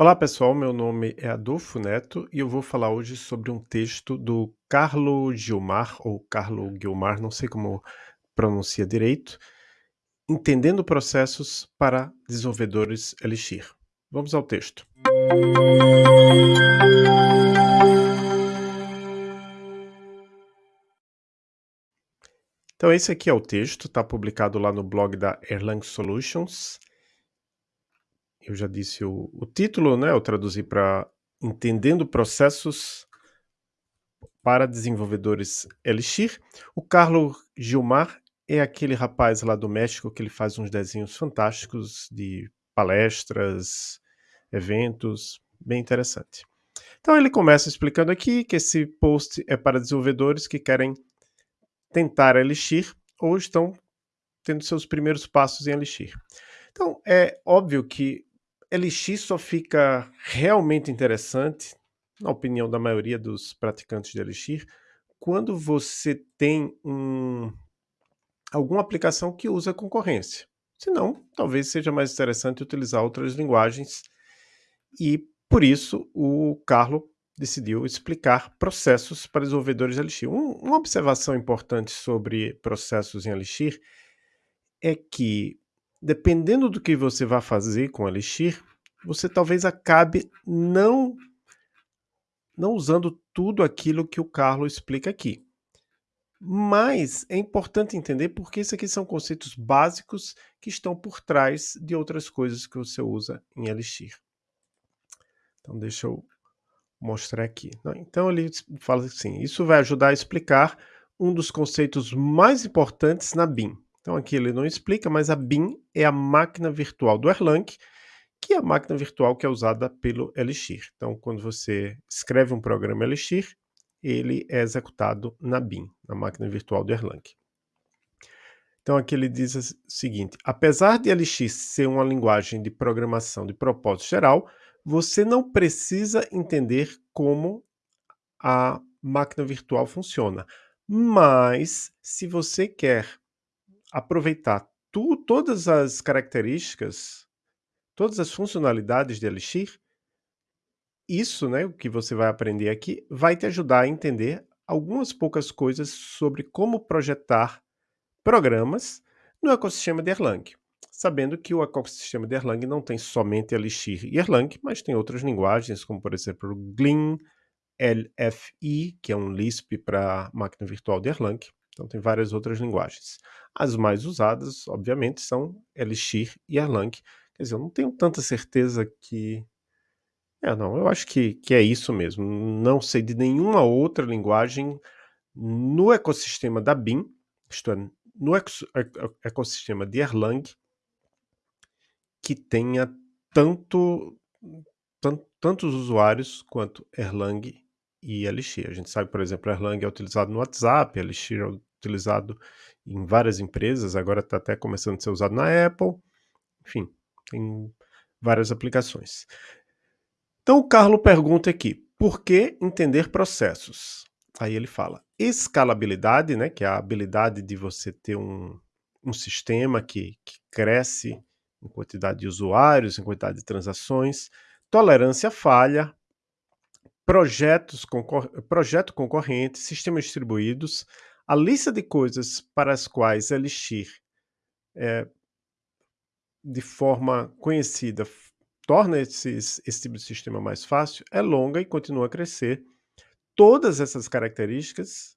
Olá pessoal, meu nome é Adolfo Neto e eu vou falar hoje sobre um texto do Carlo Gilmar, ou Carlo Guilmar, não sei como pronuncia direito, Entendendo Processos para Desenvolvedores Elixir. Vamos ao texto. Então esse aqui é o texto, está publicado lá no blog da Erlang Solutions eu já disse o, o título, né? Eu traduzi para Entendendo Processos para Desenvolvedores Elixir. O Carlos Gilmar é aquele rapaz lá do México que ele faz uns desenhos fantásticos de palestras, eventos, bem interessante. Então ele começa explicando aqui que esse post é para desenvolvedores que querem tentar Elixir ou estão tendo seus primeiros passos em Elixir. Então é óbvio que Elixir só fica realmente interessante, na opinião da maioria dos praticantes de Elixir, quando você tem um, alguma aplicação que usa concorrência. Senão, talvez seja mais interessante utilizar outras linguagens e, por isso, o Carlo decidiu explicar processos para desenvolvedores de Elixir. Um, uma observação importante sobre processos em Elixir é que dependendo do que você vai fazer com Elixir, você talvez acabe não, não usando tudo aquilo que o Carlos explica aqui. Mas é importante entender porque isso aqui são conceitos básicos que estão por trás de outras coisas que você usa em Elixir. Então deixa eu mostrar aqui. Então ele fala assim, isso vai ajudar a explicar um dos conceitos mais importantes na BIM. Então aqui ele não explica, mas a BIM é a máquina virtual do Erlang, que é a máquina virtual que é usada pelo Elixir. Então quando você escreve um programa Elixir, ele é executado na BIM, na máquina virtual do Erlang. Então aqui ele diz o seguinte, apesar de Elixir ser uma linguagem de programação de propósito geral, você não precisa entender como a máquina virtual funciona. Mas, se você quer aproveitar tu, todas as características, todas as funcionalidades de Elixir, isso, né, o que você vai aprender aqui, vai te ajudar a entender algumas poucas coisas sobre como projetar programas no ecossistema de Erlang. Sabendo que o ecossistema de Erlang não tem somente Elixir e Erlang, mas tem outras linguagens, como por exemplo Glin, LFI, que é um Lisp para máquina virtual de Erlang, então tem várias outras linguagens. As mais usadas, obviamente, são Elixir e Erlang. Quer dizer, eu não tenho tanta certeza que... É, não, eu acho que, que é isso mesmo. Não sei de nenhuma outra linguagem no ecossistema da BIM, isto é, no ecossistema de Erlang, que tenha tanto, tanto, tantos usuários quanto Erlang e Elixir. A gente sabe, por exemplo, Erlang é utilizado no WhatsApp, Elixir é utilizado em várias empresas, agora está até começando a ser usado na Apple, enfim, tem várias aplicações. Então o Carlo pergunta aqui, por que entender processos? Aí ele fala, escalabilidade, né, que é a habilidade de você ter um, um sistema que, que cresce em quantidade de usuários, em quantidade de transações, tolerância à falha, projetos concor projeto concorrente, sistemas distribuídos, a lista de coisas para as quais Elixir, é, de forma conhecida, torna esse, tipo de sistema mais fácil, é longa e continua a crescer. Todas essas características,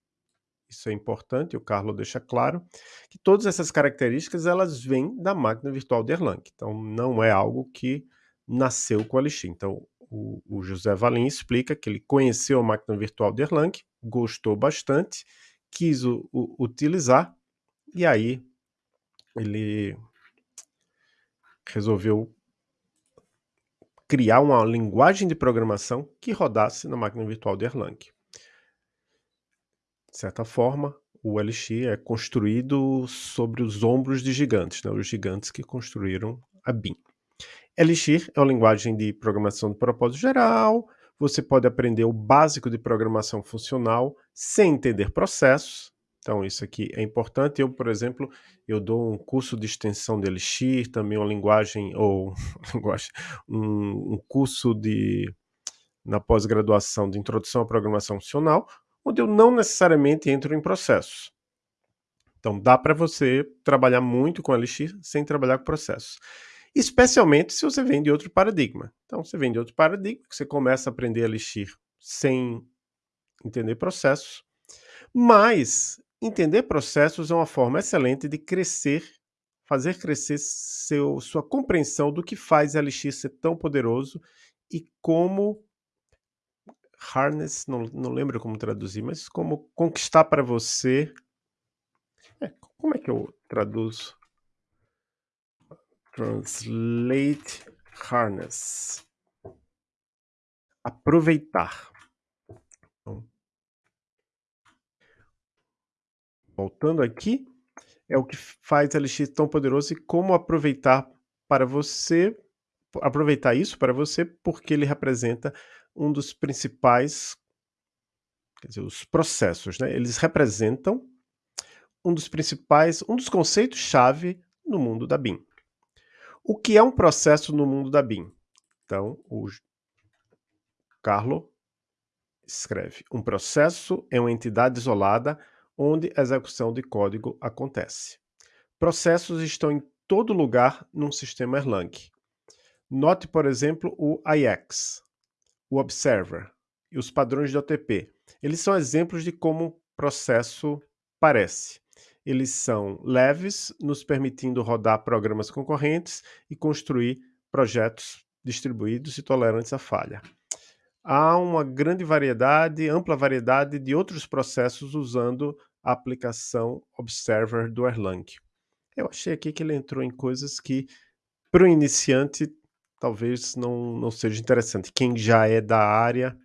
isso é importante, o Carlos deixa claro, que todas essas características elas vêm da máquina virtual de Erlang. Então não é algo que nasceu com a Elixir. Então o, o José Valim explica que ele conheceu a máquina virtual de Erlang, gostou bastante quis o, o, utilizar, e aí ele resolveu criar uma linguagem de programação que rodasse na máquina virtual de Erlang. De certa forma, o Elixir é construído sobre os ombros de gigantes, né? os gigantes que construíram a BIM. Elixir é uma linguagem de programação de propósito geral, você pode aprender o básico de programação funcional sem entender processos. Então isso aqui é importante. Eu, por exemplo, eu dou um curso de extensão de Elixir, também uma linguagem, ou um, um curso de na pós-graduação de Introdução à Programação Funcional, onde eu não necessariamente entro em processos. Então dá para você trabalhar muito com Elixir sem trabalhar com processos. Especialmente se você vem de outro paradigma. Então você vem de outro paradigma, você começa a aprender Elixir sem entender processos. Mas entender processos é uma forma excelente de crescer, fazer crescer seu, sua compreensão do que faz Elixir ser tão poderoso e como harness, não, não lembro como traduzir, mas como conquistar para você. É, como é que eu traduzo? Translate harness. Aproveitar. Voltando aqui, é o que faz LX tão poderoso e como aproveitar para você, aproveitar isso para você, porque ele representa um dos principais, quer dizer, os processos, né? Eles representam um dos principais, um dos conceitos-chave no mundo da BIM. O que é um processo no mundo da BIM? Então, o Carlo escreve: um processo é uma entidade isolada onde a execução de código acontece. Processos estão em todo lugar num sistema Erlang. Note, por exemplo, o IX, o Observer e os padrões de OTP. Eles são exemplos de como um processo parece. Eles são leves, nos permitindo rodar programas concorrentes e construir projetos distribuídos e tolerantes à falha. Há uma grande variedade, ampla variedade de outros processos usando a aplicação Observer do Erlang. Eu achei aqui que ele entrou em coisas que, para o iniciante, talvez não, não seja interessante. Quem já é da área,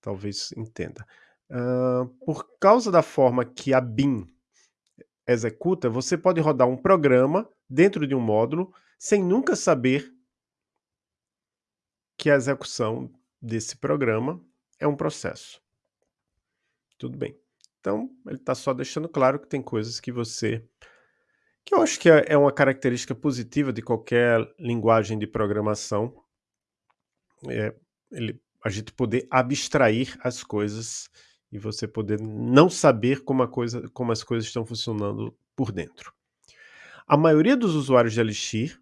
talvez entenda. Uh, por causa da forma que a BIM executa, você pode rodar um programa dentro de um módulo sem nunca saber que a execução desse programa é um processo. Tudo bem. Então, ele está só deixando claro que tem coisas que você que eu acho que é, é uma característica positiva de qualquer linguagem de programação, é ele, a gente poder abstrair as coisas e você poder não saber como, coisa, como as coisas estão funcionando por dentro. A maioria dos usuários de Elixir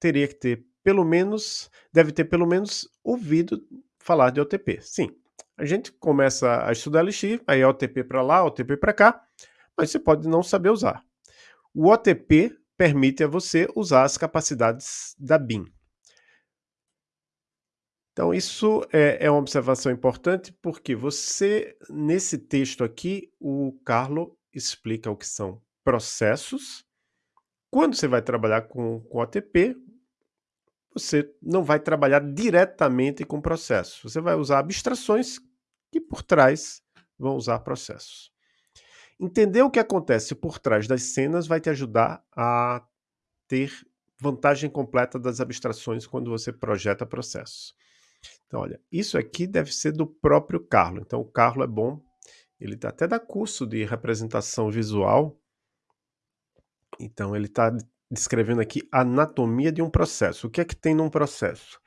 teria que ter pelo menos, deve ter pelo menos ouvido falar de OTP. Sim, a gente começa a estudar Elixir, aí é OTP para lá, OTP para cá, mas você pode não saber usar. O OTP permite a você usar as capacidades da BIM. Então, isso é, é, uma observação importante porque você, nesse texto aqui, o Carlo explica o que são processos. Quando você vai trabalhar com, com OTP, você não vai trabalhar diretamente com processos. Você vai usar abstrações que por trás vão usar processos. Entender o que acontece por trás das cenas vai te ajudar a ter vantagem completa das abstrações quando você projeta processos. Então, olha, isso aqui deve ser do próprio Carlo. Então, o Carlo é bom. Ele tá até dá curso de representação visual. Então, ele está descrevendo aqui a anatomia de um processo. O que é que tem num processo?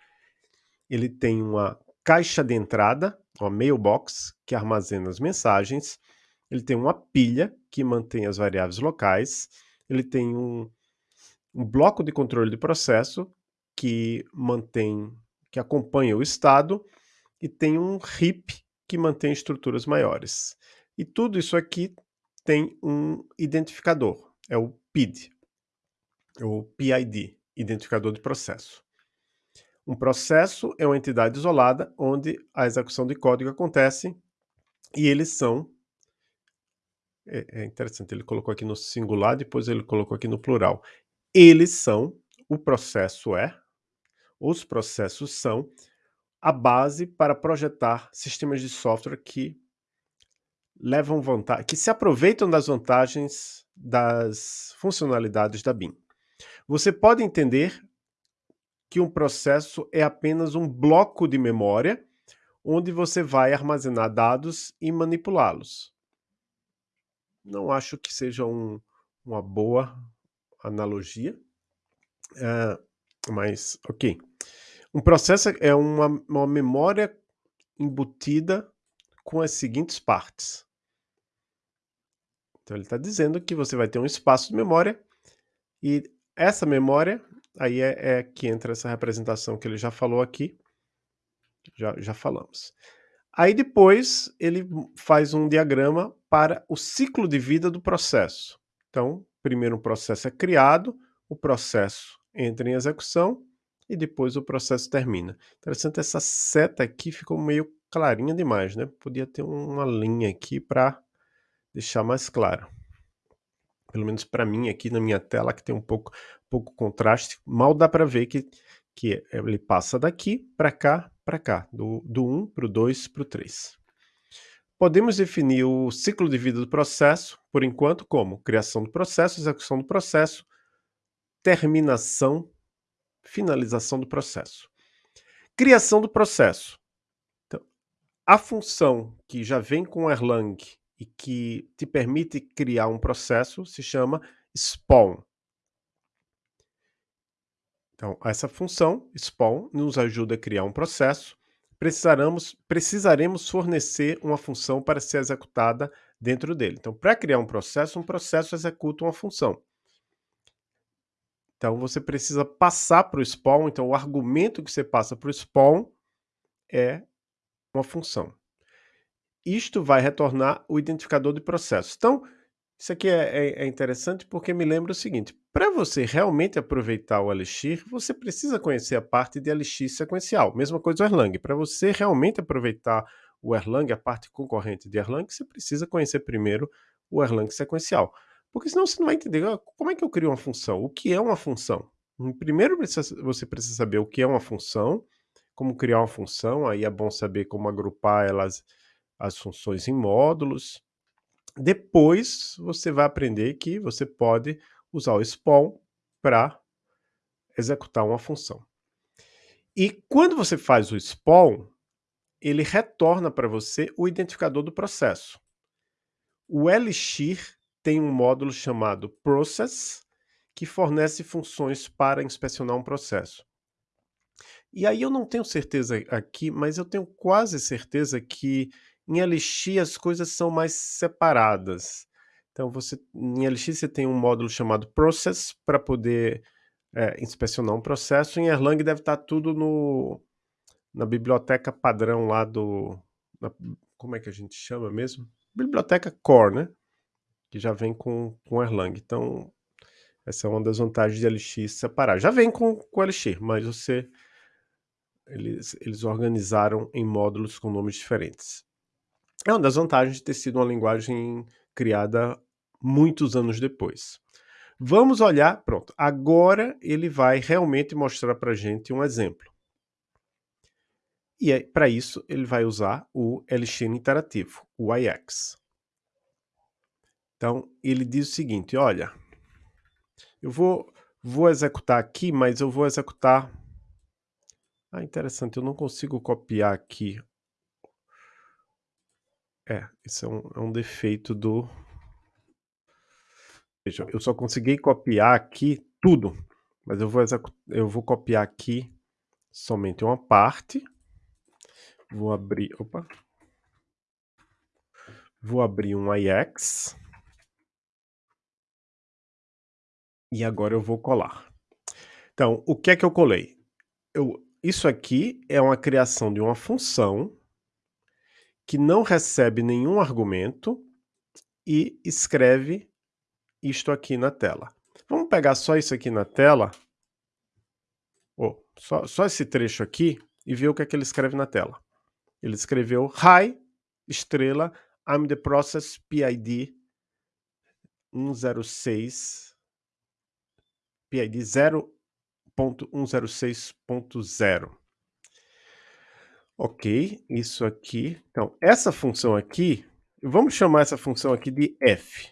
Ele tem uma caixa de entrada, uma mailbox, que armazena as mensagens ele tem uma pilha que mantém as variáveis locais, ele tem um, um bloco de controle de processo que mantém, que acompanha o estado e tem um heap que mantém estruturas maiores. E tudo isso aqui tem um identificador, é o PID, o PID, identificador de processo. Um processo é uma entidade isolada onde a execução de código acontece e eles são é, é interessante, ele colocou aqui no singular, depois ele colocou aqui no plural. Eles são, o processo é, os processos são a base para projetar sistemas de software que levam vantagem, que se aproveitam das vantagens das funcionalidades da BIM. Você pode entender que um processo é apenas um bloco de memória onde você vai armazenar dados e manipulá-los. não acho que seja um, uma boa analogia, uh, mas ok. Um processo é uma, uma memória embutida com as seguintes partes. Então ele está dizendo que você vai ter um espaço de memória e essa memória, aí é, é, que entra essa representação que ele já falou aqui, já, já falamos. Aí depois ele faz um diagrama para o ciclo de vida do processo. Então, primeiro o processo é criado, o processo entra em execução e depois o processo termina. Interessante, essa seta aqui ficou meio clarinha demais, né? Podia ter uma linha aqui para deixar mais claro. Pelo menos para mim aqui na minha tela que tem um pouco, pouco contraste, mal dá para ver que, que ele passa daqui para cá, para cá, do, do 1 para o 2 para o 3. Podemos definir o ciclo de vida do processo, por enquanto, como criação do processo, execução do processo, terminação, finalização do processo. Criação do processo. Então, a função que já vem com Erlang e que te permite criar um processo se chama spawn. Então, essa função, spawn, nos ajuda a criar um processo. Precisaremos, precisaremos fornecer uma função para ser executada dentro dele. Então, para criar um processo, um processo executa uma função. Então, você precisa passar para o spawn. Então, o argumento que você passa para o spawn é uma função isto vai retornar o identificador de processo. Então, isso aqui é, é, é interessante porque me lembra o seguinte, para você realmente aproveitar o Elixir, você precisa conhecer a parte de Elixir sequencial. Mesma coisa o Erlang. Para você realmente aproveitar o Erlang, a parte concorrente de Erlang, você precisa conhecer primeiro o Erlang sequencial. Porque senão você não vai entender ah, como é que eu crio uma função, o que é uma função. Primeiro você precisa saber o que é uma função, como criar uma função, aí é bom saber como agrupar elas as funções em módulos. Depois você vai aprender que você pode usar o spawn para executar uma função. E quando você faz o spawn, ele retorna para você o identificador do processo. O Elixir tem um módulo chamado process, que fornece funções para inspecionar um processo. E aí eu não tenho certeza aqui, mas eu tenho quase certeza que em Elixir as coisas são mais separadas. Então você, em Elixir você tem um módulo chamado process para poder é, inspecionar um processo. Em Erlang deve estar tudo no, na biblioteca padrão lá do... Na, como é que a gente chama mesmo? Biblioteca core, né? Que já vem com, com Erlang. Então essa é uma das vantagens de Elixir separar. Já vem com, com Elixir, mas você... Eles, eles organizaram em módulos com nomes diferentes. É uma das vantagens de ter sido uma linguagem criada muitos anos depois. Vamos olhar, pronto, agora ele vai realmente mostrar para a gente um exemplo. E para isso ele vai usar o Elixir interativo, o IX. Então ele diz o seguinte, olha, eu vou, vou executar aqui, mas eu vou executar... Ah, interessante, eu não consigo copiar aqui é, isso é um, é um defeito do... Veja, eu só consegui copiar aqui tudo, mas eu vou, eu vou copiar aqui somente uma parte. Vou abrir... Opa! Vou abrir um IX. E agora eu vou colar. Então, o que é que eu colei? Eu, isso aqui é uma criação de uma função que não recebe nenhum argumento e escreve isto aqui na tela. Vamos pegar só isso aqui na tela, oh, só, só esse trecho aqui, e ver o que é que ele escreve na tela. Ele escreveu Hi, estrela, I'm the process PID 106, PID 0.106.0. Ok, isso aqui. Então, essa função aqui, vamos chamar essa função aqui de f.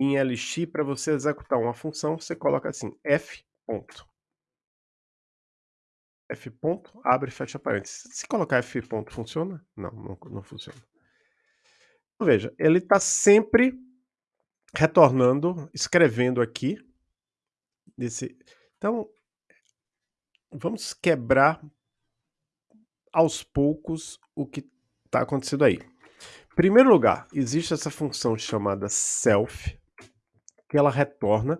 Em LX, para você executar uma função, você coloca assim, f ponto. f ponto, abre e fecha parênteses. Se colocar f ponto, funciona? Não, não, não funciona. Veja, ele está sempre retornando, escrevendo aqui. Desse... Então, vamos quebrar aos poucos o que está acontecendo aí. Em primeiro lugar, existe essa função chamada self, que ela retorna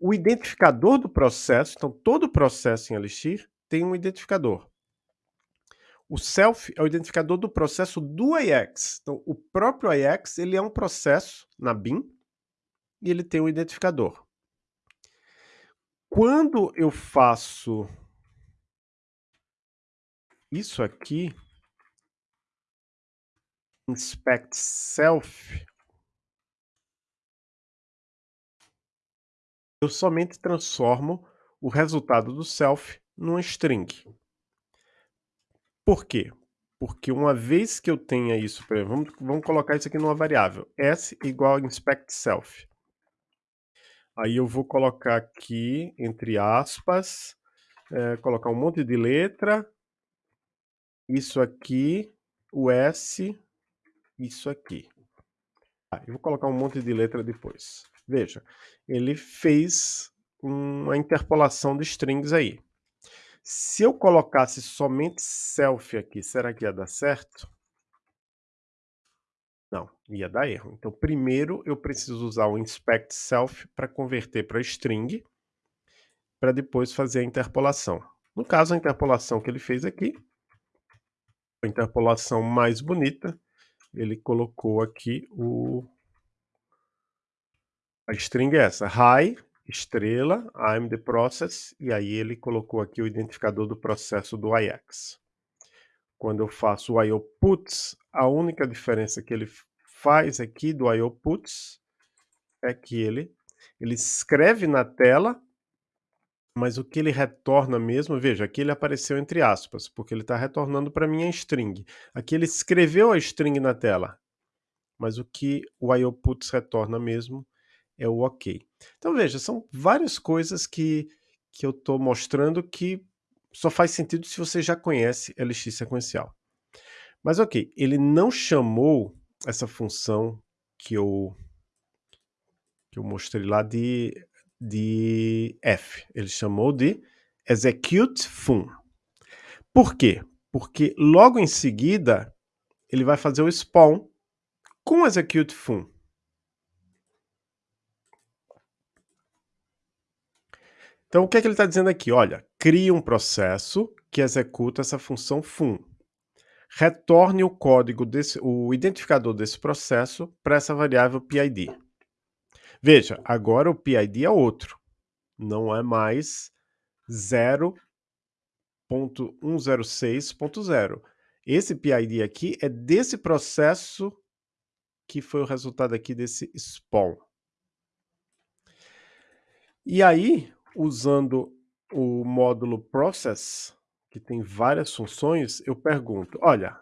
o identificador do processo. Então, todo processo em Elixir tem um identificador. O self é o identificador do processo do AIX. Então, o próprio AIX ele é um processo na BIM e ele tem um identificador. Quando eu faço isso aqui, inspect self, eu somente transformo o resultado do self numa string. Por quê? Porque uma vez que eu tenha isso, exemplo, vamos, vamos colocar isso aqui numa variável, s igual inspect self. Aí eu vou colocar aqui, entre aspas, é, colocar um monte de letra, isso aqui, o S, isso aqui. Ah, eu vou colocar um monte de letra depois. Veja, ele fez uma interpolação de strings aí. Se eu colocasse somente self aqui, será que ia dar certo? Não, ia dar erro. Então, primeiro eu preciso usar o inspect self para converter para string, para depois fazer a interpolação. No caso, a interpolação que ele fez aqui a interpolação mais bonita, ele colocou aqui o a string é essa, hi, estrela, I'm the process, e aí ele colocou aqui o identificador do processo do IX. Quando eu faço o IOPuts, a única diferença que ele faz aqui do IOPuts é que ele, ele escreve na tela mas o que ele retorna mesmo, veja, aqui ele apareceu entre aspas, porque ele está retornando para mim a string. Aqui ele escreveu a string na tela, mas o que o IOPuts retorna mesmo é o OK. Então veja, são várias coisas que, que eu estou mostrando que só faz sentido se você já conhece LX sequencial. Mas ok, ele não chamou essa função que eu, que eu mostrei lá de de F. Ele chamou de execute fun. Por quê? Porque logo em seguida ele vai fazer o spawn com execute fun. Então, o que, é que ele está dizendo aqui? Olha, crie um processo que executa essa função fun. Retorne o código, desse, o identificador desse processo para essa variável PID. Veja, agora o PID é outro. Não é mais 0.106.0. Esse PID aqui é desse processo que foi o resultado aqui desse spawn. E aí, usando o módulo process, que tem várias funções, eu pergunto, olha,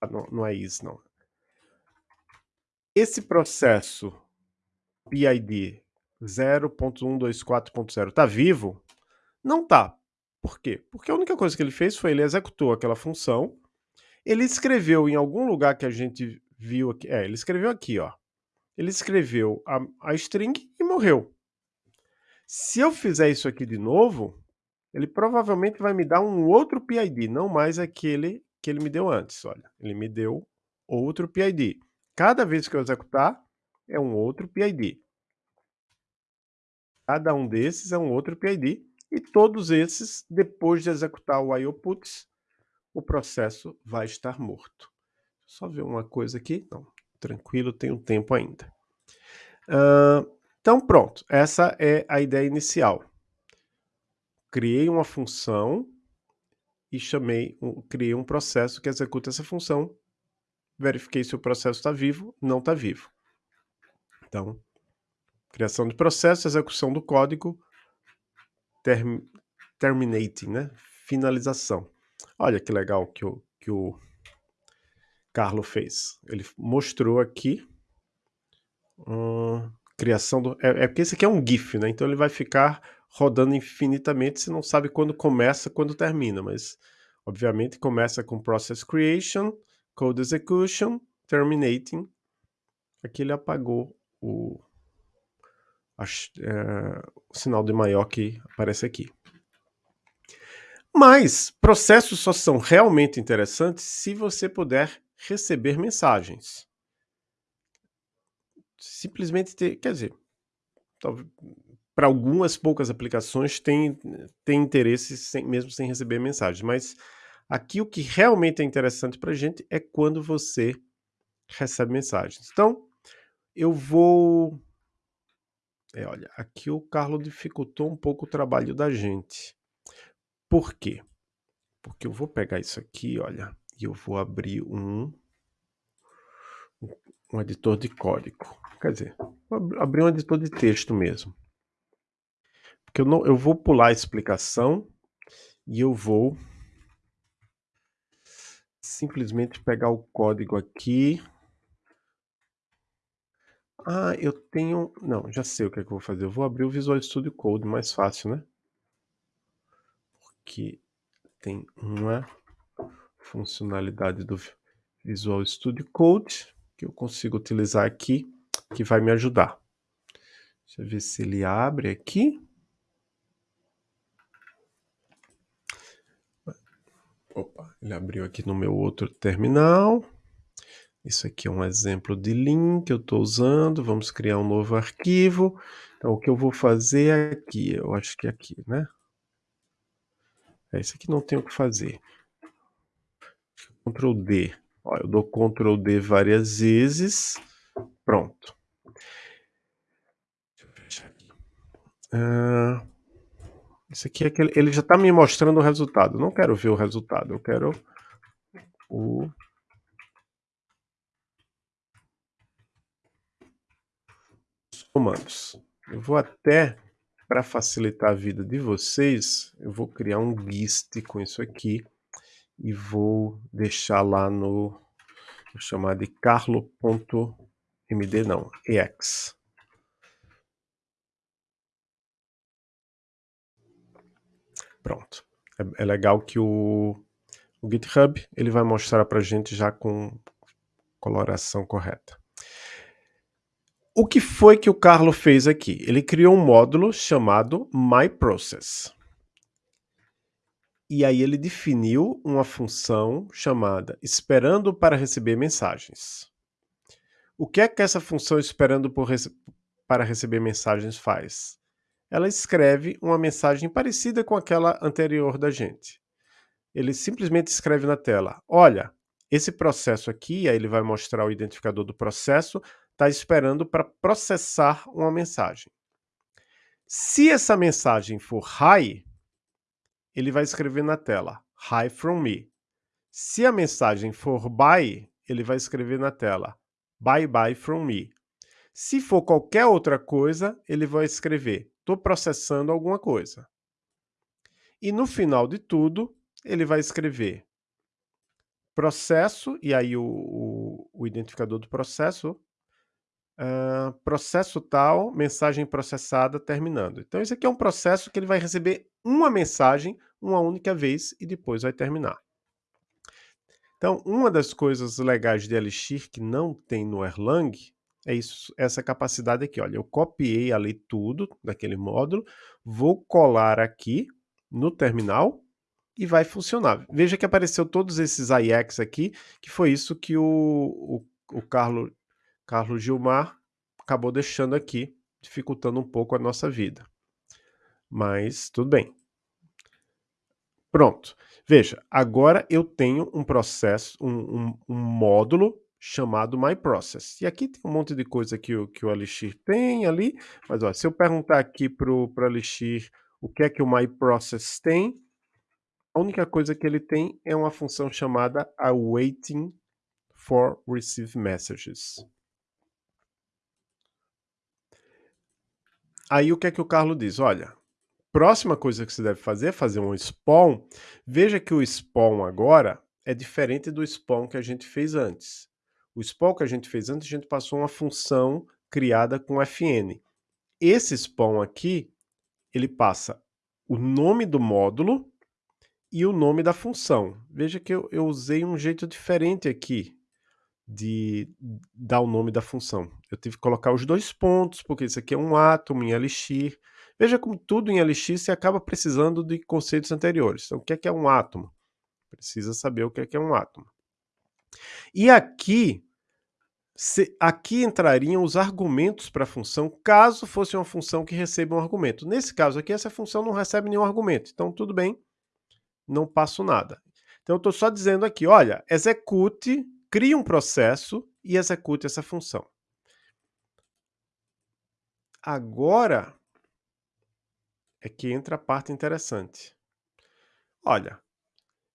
ah, não, não é isso não. Esse processo PID 0.124.0 está vivo? Não está. Por quê? Porque a única coisa que ele fez foi ele executou aquela função, ele escreveu em algum lugar que a gente viu aqui, é, ele escreveu aqui, ó. Ele escreveu a, a string e morreu. Se eu fizer isso aqui de novo, ele provavelmente vai me dar um outro PID, não mais aquele que ele me deu antes. Olha, ele me deu outro PID. Cada vez que eu executar, é um outro PID. Cada um desses é um outro PID. E todos esses, depois de executar o IOPuts, o processo vai estar morto. Só ver uma coisa aqui. Não, tranquilo, tenho tempo ainda. Uh, então, pronto. Essa é a ideia inicial. Criei uma função e chamei, criei um processo que executa essa função verifiquei se o processo está vivo, não está vivo. Então, criação de processo, execução do código, term, terminating, né? finalização. Olha que legal que o, que o Carlo fez. Ele mostrou aqui hum, criação do... É, é, porque esse aqui é um GIF, né? Então ele vai ficar rodando infinitamente, você não sabe quando começa, quando termina, mas obviamente começa com process creation, code execution, terminating. Aqui ele apagou o, a, é, o sinal de maior que aparece aqui. Mas processos só são realmente interessantes se você puder receber mensagens. Simplesmente ter, quer dizer, para algumas poucas aplicações tem, tem interesse sem, mesmo sem receber mensagens, mas aqui o que realmente é interessante para a gente é quando você recebe mensagens. Então, eu vou... É, olha, aqui o Carlos dificultou um pouco o trabalho da gente. Por quê? Porque eu vou pegar isso aqui, olha, e eu vou abrir um, um editor de código. Quer dizer, abrir um editor de texto mesmo. Porque eu, não, eu vou pular a explicação e eu vou simplesmente pegar o código aqui. Ah, eu tenho... Não, já sei o que, é que eu vou fazer. Eu vou abrir o Visual Studio Code, mais fácil, né? que tem uma funcionalidade do Visual Studio Code que eu consigo utilizar aqui, que vai me ajudar. Deixa eu ver se ele abre aqui. Opa, ele abriu aqui no meu outro terminal. Isso aqui é um exemplo de link que eu estou usando. Vamos criar um novo arquivo. Então, o que eu vou fazer é aqui, eu acho que é aqui, né? É, isso aqui não tem o que fazer. Ctrl D. Ó, eu dou Ctrl D várias vezes. Pronto. Deixa eu fechar aqui. Ah, isso aqui é aquele, ele já está me mostrando o resultado. Eu não quero ver o resultado, eu quero o os comandos. Eu vou até para facilitar a vida de vocês, eu vou criar um GIST com isso aqui e vou deixar lá no, vou chamar de carlo.md não, ex. Pronto. É, é legal que o, o GitHub ele vai mostrar para gente já com coloração correta. O que foi que o Carlo fez aqui? Ele criou um módulo chamado MyProcess. E aí ele definiu uma função chamada esperando para receber mensagens. O que é que essa função esperando rece para receber mensagens faz? Ela escreve uma mensagem parecida com aquela anterior da gente. Ele simplesmente escreve na tela, olha, esse processo aqui, aí ele vai mostrar o identificador do processo, está esperando para processar uma mensagem. Se essa mensagem for hi, ele vai escrever na tela hi from me. Se a mensagem for bye, ele vai escrever na tela bye bye from me. Se for qualquer outra coisa, ele vai escrever estou processando alguma coisa. E no final de tudo, ele vai escrever processo, e aí o, o, o identificador do processo Uh, processo tal, mensagem processada, terminando. Então, esse aqui é um processo que ele vai receber uma mensagem uma única vez e depois vai terminar. Então, uma das coisas legais de Elixir que não tem no Erlang é isso, essa capacidade aqui. Olha, eu copiei ali tudo daquele módulo, vou colar aqui no terminal e vai funcionar. Veja que apareceu todos esses IX aqui, que foi isso que o, o, o Carlos Carlos Gilmar acabou deixando aqui, dificultando um pouco a nossa vida. Mas tudo bem. Pronto. Veja, agora eu tenho um processo, um, um, um módulo chamado MyProcess. E aqui tem um monte de coisa que o, que o Elixir tem ali, mas ó, se eu perguntar aqui para o Elixir o que é que o MyProcess tem, a única coisa que ele tem é uma função chamada awaiting for receive messages. Aí o que é que o Carlos diz? Olha, próxima coisa que você deve fazer é fazer um spawn. Veja que o spawn agora é diferente do spawn que a gente fez antes. O spawn que a gente fez antes, a gente passou uma função criada com fn. Esse spawn aqui, ele passa o nome do módulo e o nome da função. Veja que eu, eu usei um jeito diferente aqui de dar o nome da função. Eu tive que colocar os dois pontos, porque isso aqui é um átomo em Elixir. Veja como tudo em Elixir se acaba precisando de conceitos anteriores. Então, o que é, que é um átomo? Precisa saber o que é, que é um átomo. E aqui, se, aqui entrariam os argumentos para a função, caso fosse uma função que receba um argumento. Nesse caso aqui, essa função não recebe nenhum argumento. Então, tudo bem, não passo nada. Então, eu estou só dizendo aqui, olha, execute, crie um processo e execute essa função. Agora é que entra a parte interessante. Olha,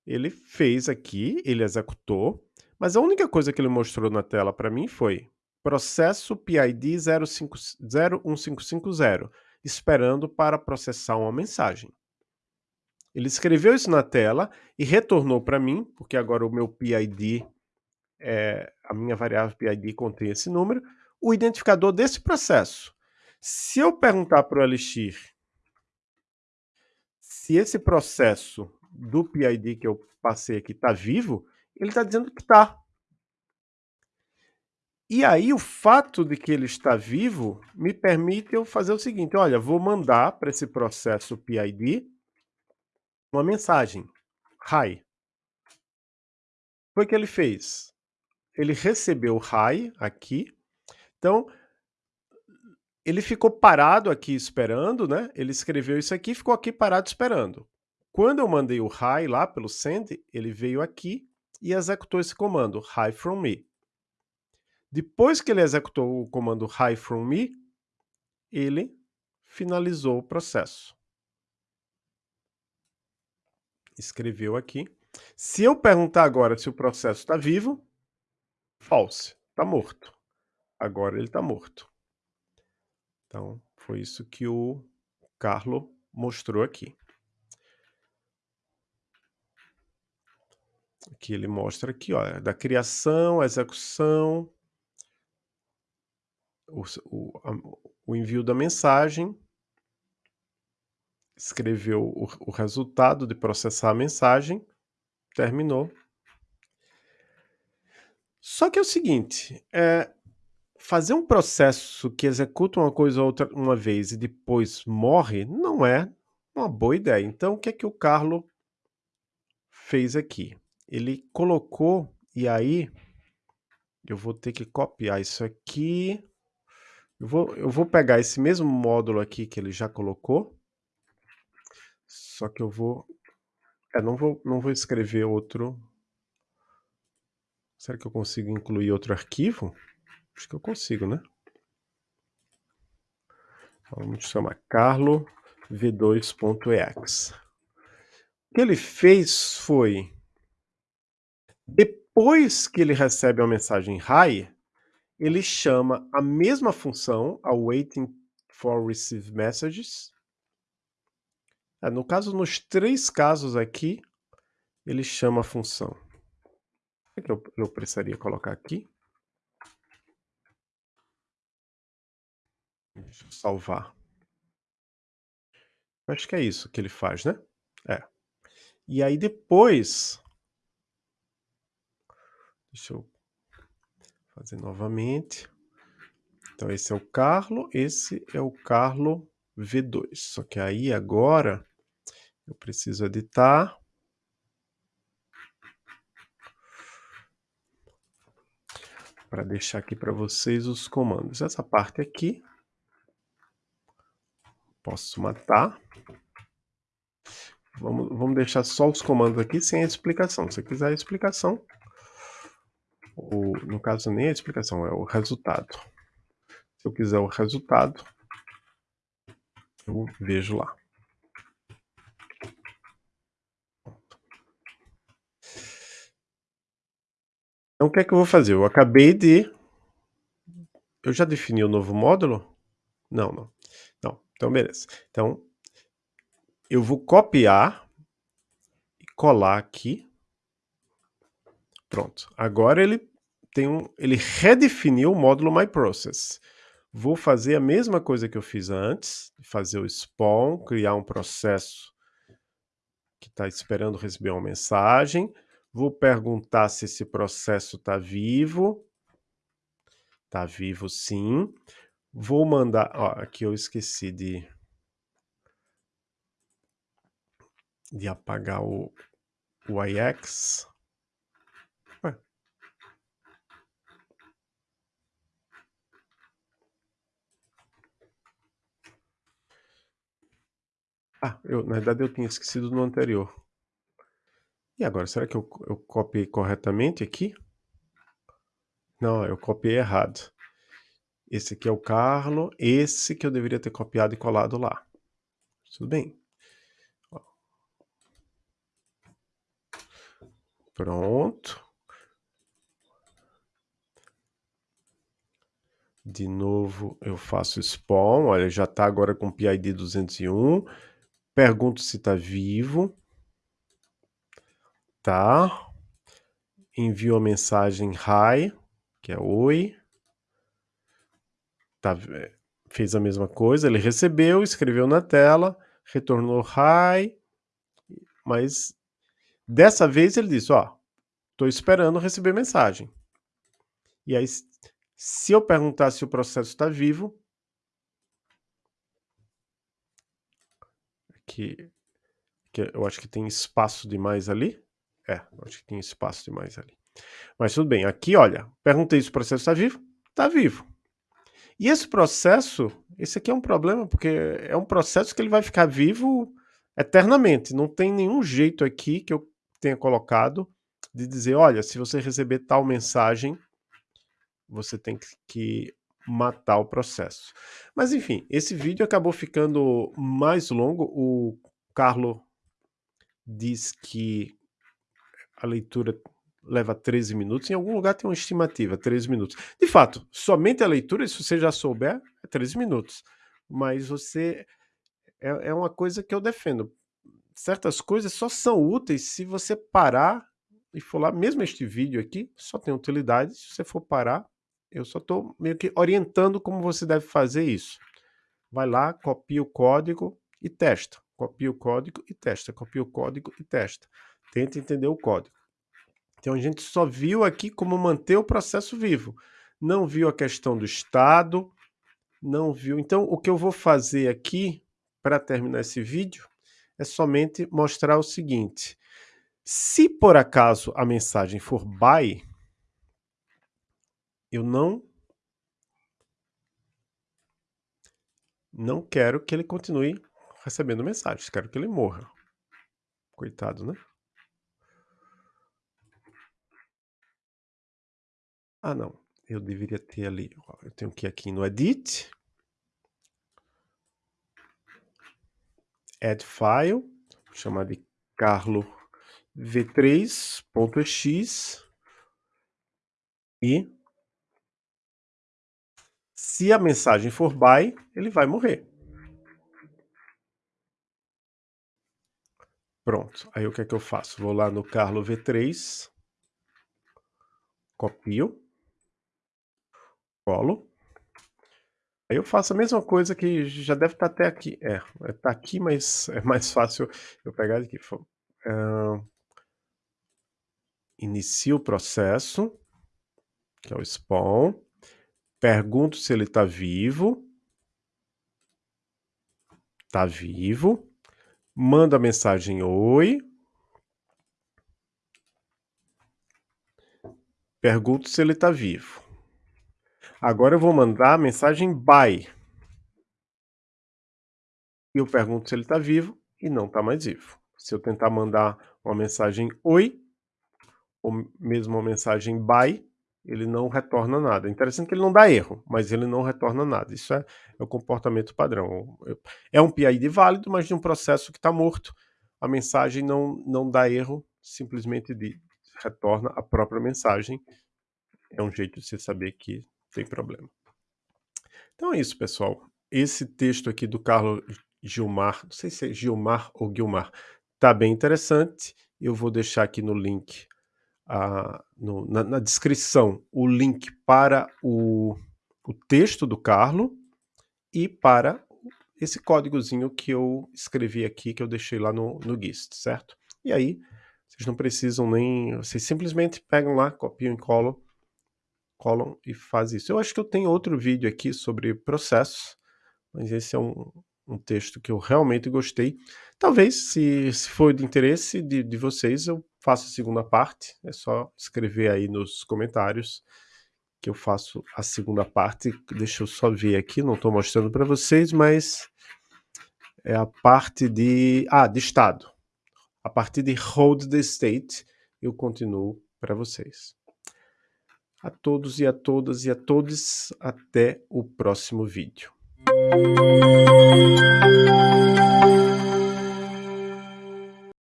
ele fez aqui, ele executou, mas a única coisa que ele mostrou na tela para mim foi processo PID 01550, esperando para processar uma mensagem. Ele escreveu isso na tela e retornou para mim, porque agora o meu PID, é, a minha variável PID contém esse número, o identificador desse processo. Se eu perguntar para o Elixir se esse processo do PID que eu passei aqui está vivo, ele está dizendo que está. E aí o fato de que ele está vivo me permite eu fazer o seguinte, olha, vou mandar para esse processo PID uma mensagem, hi. Foi o que ele fez. Ele recebeu hi aqui, então ele ficou parado aqui esperando, né? Ele escreveu isso aqui ficou aqui parado esperando. Quando eu mandei o hi lá pelo send, ele veio aqui e executou esse comando, hi from me. Depois que ele executou o comando hi from me, ele finalizou o processo. Escreveu aqui. Se eu perguntar agora se o processo está vivo, false, está morto. Agora ele está morto. Então, foi isso que o Carlo mostrou aqui. Aqui ele mostra aqui, ó, da criação, execução, o, o, a, o envio da mensagem, escreveu o, o resultado de processar a mensagem, terminou. Só que é o seguinte, é, fazer um processo que executa uma coisa ou outra uma vez e depois morre não é uma boa ideia. Então, o que é que o Carlo fez aqui? Ele colocou, e aí eu vou ter que copiar isso aqui. Eu vou, eu vou pegar esse mesmo módulo aqui que ele já colocou, só que eu vou... É, não vou, não vou escrever outro... Será que eu consigo incluir outro arquivo? Acho que eu consigo, né? Vamos chamar carlo v2.ex. O que ele fez foi depois que ele recebe a mensagem hi, ele chama a mesma função, a waiting for receive messages. É, no caso, nos três casos aqui, ele chama a função. O que eu, eu precisaria colocar aqui? Deixa eu salvar. Acho que é isso que ele faz, né? É. E aí depois Deixa eu fazer novamente. Então, esse é o Carlo, esse é o Carlo V2. Só que aí, agora, eu preciso editar. Para deixar aqui para vocês os comandos. Essa parte aqui, posso matar. Vamos, vamos deixar só os comandos aqui sem a explicação. Se quiser a explicação, o, no caso nem a explicação, é o resultado. Se eu quiser o resultado, eu vejo lá. Então, o que é que eu vou fazer? Eu acabei de... Eu já defini o novo módulo? Não, não. Não, então beleza. Então, eu vou copiar e colar aqui Pronto. Agora ele tem um, ele redefiniu o módulo MyProcess. Vou fazer a mesma coisa que eu fiz antes, fazer o spawn, criar um processo que está esperando receber uma mensagem. Vou perguntar se esse processo está vivo. Está vivo sim. Vou mandar... Ó, aqui eu esqueci de... De apagar o, o IX. Ah, eu, na verdade eu tinha esquecido no anterior. E agora, será que eu, eu copiei corretamente aqui? Não, eu copiei errado. Esse aqui é o Carlo, esse que eu deveria ter copiado e colado lá. Tudo bem. Pronto. De novo eu faço spawn, olha, já está agora com PID 201. Pergunto se está vivo. Tá. Envio a mensagem hi, que é oi. Tá, fez a mesma coisa, ele recebeu, escreveu na tela, retornou hi, mas dessa vez ele disse, ó, estou esperando receber mensagem. E aí, se eu perguntar se o processo está vivo, que, que eu acho que tem espaço demais ali, é, acho que tem espaço demais ali. Mas tudo bem, aqui olha, perguntei se o processo está vivo, está vivo. E esse processo, esse aqui é um problema, porque é um processo que ele vai ficar vivo eternamente. Não tem nenhum jeito aqui que eu tenha colocado de dizer, olha, se você receber tal mensagem, você tem que matar o processo. Mas enfim, esse vídeo acabou ficando mais longo. O Carlo diz que a leitura leva 13 minutos, em algum lugar tem uma estimativa, 13 minutos. De fato, somente a leitura, se você já souber, é 13 minutos. Mas você... É, é uma coisa que eu defendo. Certas coisas só são úteis se você parar e for lá, mesmo este vídeo aqui, só tem utilidade se você for parar. Eu só estou meio que orientando como você deve fazer isso. Vai lá, copia o código e testa. Copia o código e testa. Copia o código e testa. Tenta entender o código. Então a gente só viu aqui como manter o processo vivo. Não viu a questão do estado, não viu. Então o que eu vou fazer aqui para terminar esse vídeo é somente mostrar o seguinte. Se por acaso a mensagem for by, eu não não quero que ele continue recebendo mensagens, quero que ele morra. Coitado, né? Ah, não. Eu deveria ter ali. Eu tenho que ir aqui no Edit. Add File. Vou chamar de Carlo v3.x. E se a mensagem for by, ele vai morrer. Pronto. Aí o que é que eu faço? Vou lá no Carlo V3, copio, colo. Aí eu faço a mesma coisa que já deve estar até aqui. É, está aqui, mas é mais fácil eu pegar aqui. Uh, inicio o processo, que é o spawn. Pergunto se ele está vivo. Está vivo. Mando a mensagem oi. Pergunto se ele está vivo. Agora eu vou mandar a mensagem bye. E eu pergunto se ele está vivo e não está mais vivo. Se eu tentar mandar uma mensagem oi, ou mesmo uma mensagem bye, ele não retorna nada. Interessante que ele não dá erro, mas ele não retorna nada. Isso é, é o comportamento padrão. É um PID válido, mas de um processo que está morto, a mensagem não, não dá erro, simplesmente de, retorna a própria mensagem. É um jeito de você saber que tem problema. Então é isso, pessoal. Esse texto aqui do Carlos Gilmar, não sei se é Gilmar ou Guilmar, tá bem interessante. Eu vou deixar aqui no link, uh, no, na, na, descrição, o link para o, o texto do Carlo e para esse códigozinho que eu escrevi aqui, que eu deixei lá no, no GIST, certo? E aí, Vocês não precisam nem. Vocês simplesmente pegam lá, copiam e colam, colam e faz isso. Eu acho que eu tenho outro vídeo aqui sobre processos, mas esse é um, um texto que eu realmente gostei. Talvez, se, se for de interesse de, de vocês, eu faço a segunda parte. É só escrever aí nos comentários que eu faço a segunda parte. Deixa eu só ver aqui, não estou mostrando para vocês, mas é a parte de, ah, de estado. A partir de hold the state, eu continuo para vocês. A todos e a todas e a todos, até o próximo vídeo.